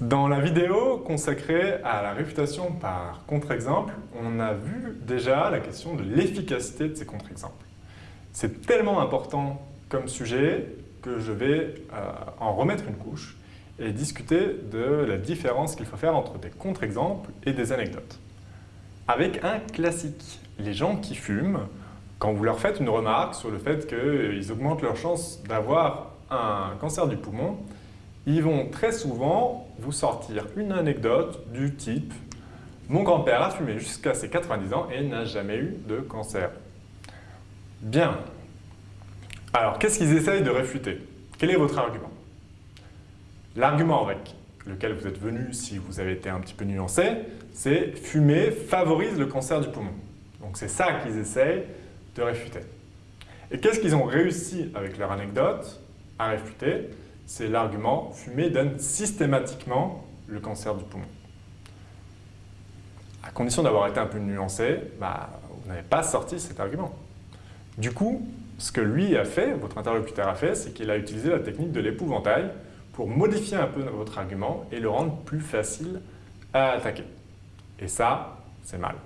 Dans la vidéo consacrée à la réfutation par contre-exemple, on a vu déjà la question de l'efficacité de ces contre-exemples. C'est tellement important comme sujet que je vais euh, en remettre une couche et discuter de la différence qu'il faut faire entre des contre-exemples et des anecdotes. Avec un classique, les gens qui fument, quand vous leur faites une remarque sur le fait qu'ils augmentent leur chance d'avoir un cancer du poumon, ils vont très souvent vous sortir une anecdote du type « Mon grand-père a fumé jusqu'à ses 90 ans et n'a jamais eu de cancer. » Bien. Alors, qu'est-ce qu'ils essayent de réfuter? Quel est votre argument? L'argument avec lequel vous êtes venu, si vous avez été un petit peu nuancé, c'est « fumer favorise le cancer du poumon ». Donc c'est ça qu'ils essayent de réfuter. Et qu'est-ce qu'ils ont réussi avec leur anecdote à réfuter? C'est l'argument « fumer donne systématiquement le cancer du poumon ». À condition d'avoir été un peu nuancé, bah, vous n'avez pas sorti cet argument. Du coup, ce que lui a fait, votre interlocuteur a fait, c'est qu'il a utilisé la technique de l'épouvantail pour modifier un peu votre argument et le rendre plus facile à attaquer. Et ça, c'est mal.